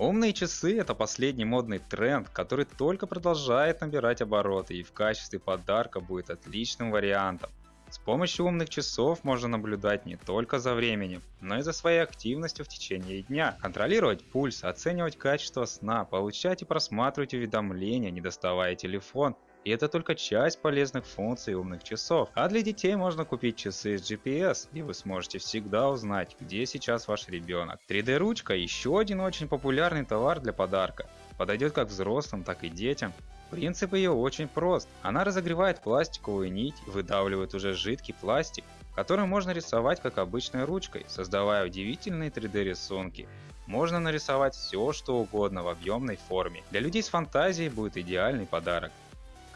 Умные часы это последний модный тренд, который только продолжает набирать обороты и в качестве подарка будет отличным вариантом. С помощью умных часов можно наблюдать не только за временем, но и за своей активностью в течение дня, контролировать пульс, оценивать качество сна, получать и просматривать уведомления, не доставая телефон, и это только часть полезных функций умных часов. А для детей можно купить часы с GPS, и вы сможете всегда узнать, где сейчас ваш ребенок. 3D-ручка еще один очень популярный товар для подарка. Подойдет как взрослым, так и детям. Принцип ее очень прост. Она разогревает пластиковую нить и выдавливает уже жидкий пластик, который можно рисовать как обычной ручкой, создавая удивительные 3D рисунки. Можно нарисовать все что угодно в объемной форме. Для людей с фантазией будет идеальный подарок.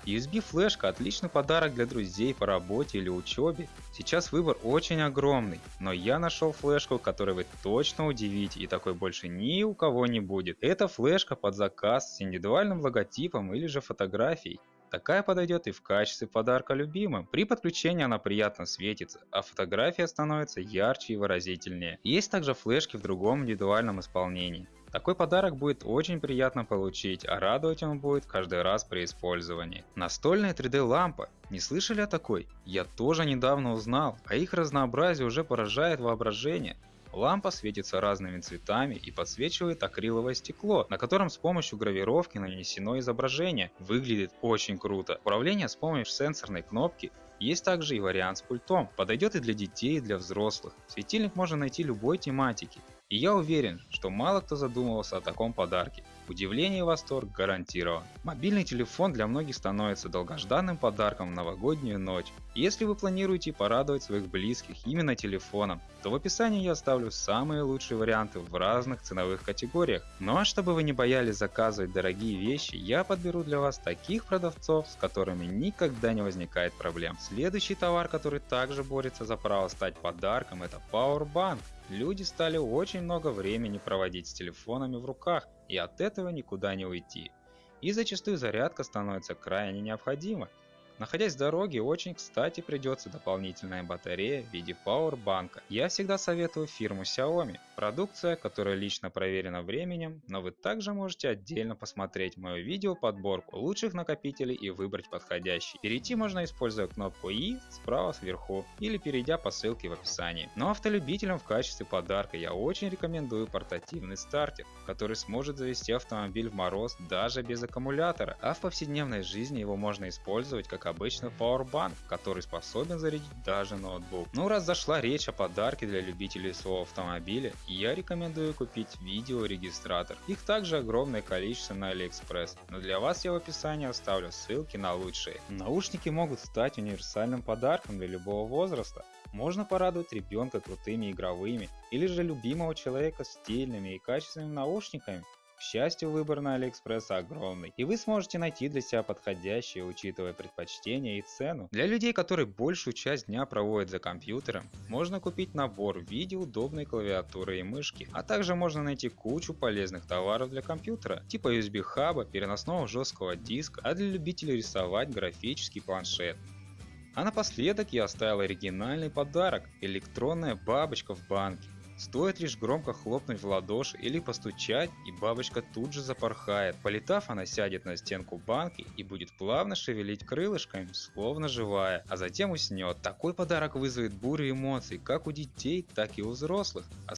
USB флешка отличный подарок для друзей по работе или учебе. Сейчас выбор очень огромный, но я нашел флешку, которой вы точно удивите и такой больше ни у кого не будет. Это флешка под заказ с индивидуальным логотипом или же фотографией. Такая подойдет и в качестве подарка любимым. При подключении она приятно светится, а фотография становится ярче и выразительнее. Есть также флешки в другом индивидуальном исполнении. Такой подарок будет очень приятно получить, а радовать он будет каждый раз при использовании. Настольная 3D лампа. Не слышали о такой? Я тоже недавно узнал, а их разнообразие уже поражает воображение. Лампа светится разными цветами и подсвечивает акриловое стекло, на котором с помощью гравировки нанесено изображение. Выглядит очень круто. Управление с помощью сенсорной кнопки есть также и вариант с пультом. Подойдет и для детей, и для взрослых. Светильник можно найти любой тематики. И я уверен, что мало кто задумывался о таком подарке. Удивление и восторг гарантирован. Мобильный телефон для многих становится долгожданным подарком в новогоднюю ночь. Если вы планируете порадовать своих близких именно телефоном, то в описании я оставлю самые лучшие варианты в разных ценовых категориях. Ну а чтобы вы не боялись заказывать дорогие вещи, я подберу для вас таких продавцов, с которыми никогда не возникает проблем. Следующий товар, который также борется за право стать подарком, это Powerbank. Люди стали очень много времени проводить с телефонами в руках, и от этого никуда не уйти. И зачастую зарядка становится крайне необходима, Находясь в дороге, очень кстати придется дополнительная батарея в виде пауэрбанка. Я всегда советую фирму Xiaomi. Продукция, которая лично проверена временем, но вы также можете отдельно посмотреть мое видео подборку лучших накопителей и выбрать подходящий. Перейти можно используя кнопку И справа сверху или перейдя по ссылке в описании. Но автолюбителям в качестве подарка я очень рекомендую портативный стартер, который сможет завести автомобиль в мороз даже без аккумулятора, а в повседневной жизни его можно использовать как обычный Powerbank, который способен зарядить даже ноутбук. Ну раз зашла речь о подарке для любителей своего автомобиля, я рекомендую купить видеорегистратор. Их также огромное количество на AliExpress, но для вас я в описании оставлю ссылки на лучшие. Наушники могут стать универсальным подарком для любого возраста. Можно порадовать ребенка крутыми игровыми или же любимого человека стильными и качественными наушниками, к счастью, выбор на Алиэкспресс огромный, и вы сможете найти для себя подходящие, учитывая предпочтения и цену. Для людей, которые большую часть дня проводят за компьютером, можно купить набор в виде удобной клавиатуры и мышки, а также можно найти кучу полезных товаров для компьютера, типа USB хаба, переносного жесткого диска, а для любителей рисовать графический планшет. А напоследок я оставил оригинальный подарок – электронная бабочка в банке. Стоит лишь громко хлопнуть в ладоши или постучать, и бабочка тут же запорхает. Полетав, она сядет на стенку банки и будет плавно шевелить крылышками, словно живая, а затем уснет. Такой подарок вызовет бурю эмоций как у детей, так и у взрослых. А